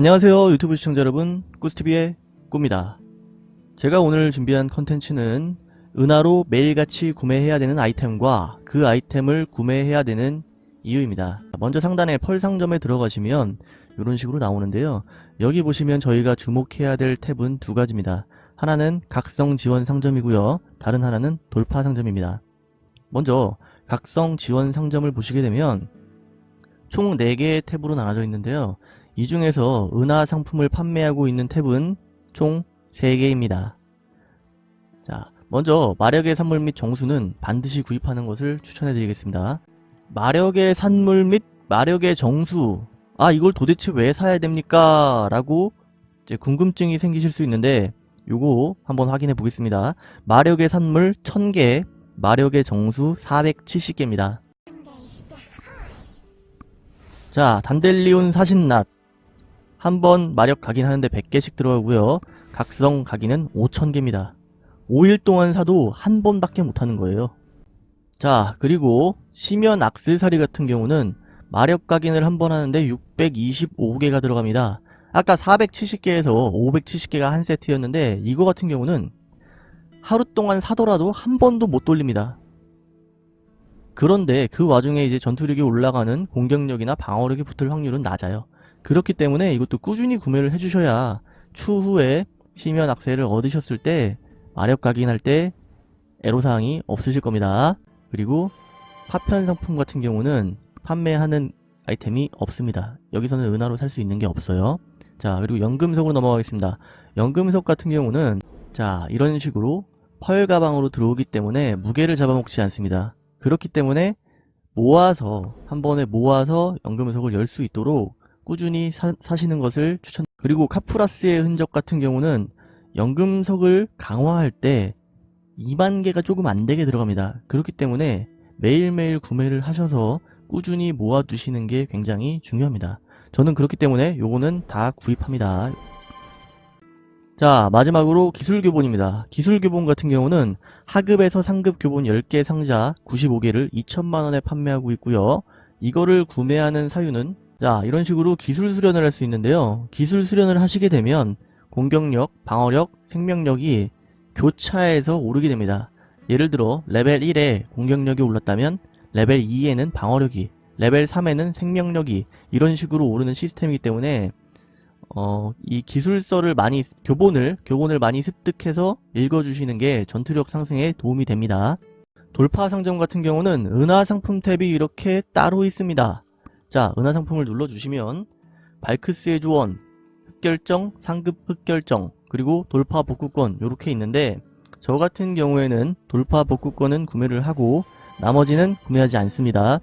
안녕하세요 유튜브 시청자 여러분. 꾸스티비의 꾸입니다. 제가 오늘 준비한 컨텐츠는 은하로 매일같이 구매해야 되는 아이템과 그 아이템을 구매해야 되는 이유입니다. 먼저 상단에 펄 상점에 들어가시면 이런 식으로 나오는데요. 여기 보시면 저희가 주목해야 될 탭은 두 가지입니다. 하나는 각성 지원 상점이고요. 다른 하나는 돌파 상점입니다. 먼저 각성 지원 상점을 보시게 되면 총 4개의 탭으로 나눠져 있는데요 이 중에서 은하 상품을 판매하고 있는 탭은 총 3개입니다. 자, 먼저 마력의 산물 및 정수는 반드시 구입하는 것을 추천해 드리겠습니다. 마력의 산물 및 마력의 정수 아 이걸 도대체 왜 사야 됩니까? 라고 궁금증이 생기실 수 있는데 요거 한번 확인해 보겠습니다. 마력의 산물 1000개, 마력의 정수 470개입니다. 자, 단델리온 사신낫 한 번 마력 각인 하는데 100개씩 들어가고요. 각성 각인은 5000개입니다. 5일 동안 사도 한 번밖에 못하는 거예요. 자, 그리고 시면 악세사리 같은 경우는 마력 각인을 한 번 하는데 625개가 들어갑니다. 아까 470개에서 570개가 한 세트였는데 이거 같은 경우는 하루 동안 사더라도 한 번도 못 돌립니다. 그런데 그 와중에 이제 전투력이 올라가는 공격력이나 방어력이 붙을 확률은 낮아요. 그렇기 때문에 이것도 꾸준히 구매를 해주셔야 추후에 시면 악세를 얻으셨을 때 마력 각인할 때 애로사항이 없으실 겁니다. 그리고 파편 상품 같은 경우는 판매하는 아이템이 없습니다. 여기서는 은하로 살 수 있는 게 없어요. 자 그리고 연금석으로 넘어가겠습니다. 연금석 같은 경우는 자 이런 식으로 펄 가방으로 들어오기 때문에 무게를 잡아먹지 않습니다. 그렇기 때문에 모아서 한 번에 모아서 연금석을 열 수 있도록 꾸준히 사, 사시는 것을 추천 그리고 카프라스의 흔적 같은 경우는 연금석을 강화할 때 2만 개가 조금 안 되게 들어갑니다. 그렇기 때문에 매일매일 구매를 하셔서 꾸준히 모아 두시는 게 굉장히 중요합니다. 저는 그렇기 때문에 요거는 다 구입합니다. 자 마지막으로 기술교본입니다. 기술교본 같은 경우는 하급에서 상급 교본 10개 상자 95개를 2천만원에 판매하고 있고요. 이거를 구매하는 사유는 자 이런 식으로 기술 수련을 할 수 있는데요. 기술 수련을 하시게 되면 공격력, 방어력, 생명력이 교차해서 오르게 됩니다. 예를 들어 레벨 1에 공격력이 올랐다면 레벨 2에는 방어력이 레벨 3에는 생명력이 이런 식으로 오르는 시스템이기 때문에 어, 이 기술서를 많이 교본을 교본을 많이 습득해서 읽어주시는 게 전투력 상승에 도움이 됩니다. 돌파 상점 같은 경우는 은하 상품 탭이 이렇게 따로 있습니다. 자, 은하 상품을 눌러주시면 발크스의 조언, 흑결정, 상급 흑결정, 그리고 돌파 복구권 이렇게 있는데 저 같은 경우에는 돌파 복구권은 구매를 하고 나머지는 구매하지 않습니다.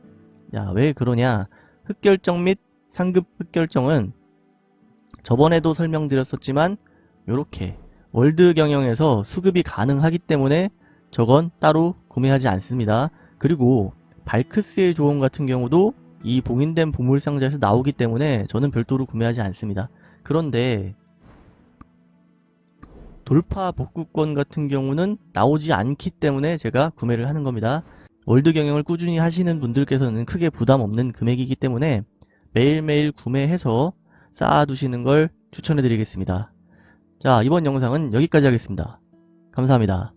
야, 왜 그러냐? 흑결정 및 상급 흑결정은 저번에도 설명드렸었지만 이렇게 월드 경영에서 수급이 가능하기 때문에 저건 따로 구매하지 않습니다. 그리고 발크스의 조언 같은 경우도 이 봉인된 보물상자에서 나오기 때문에 저는 별도로 구매하지 않습니다. 그런데 돌파 복구권 같은 경우는 나오지 않기 때문에 제가 구매를 하는 겁니다. 월드 경영을 꾸준히 하시는 분들께서는 크게 부담 없는 금액이기 때문에 매일매일 구매해서 쌓아두시는 걸 추천해 드리겠습니다. 자 이번 영상은 여기까지 하겠습니다. 감사합니다.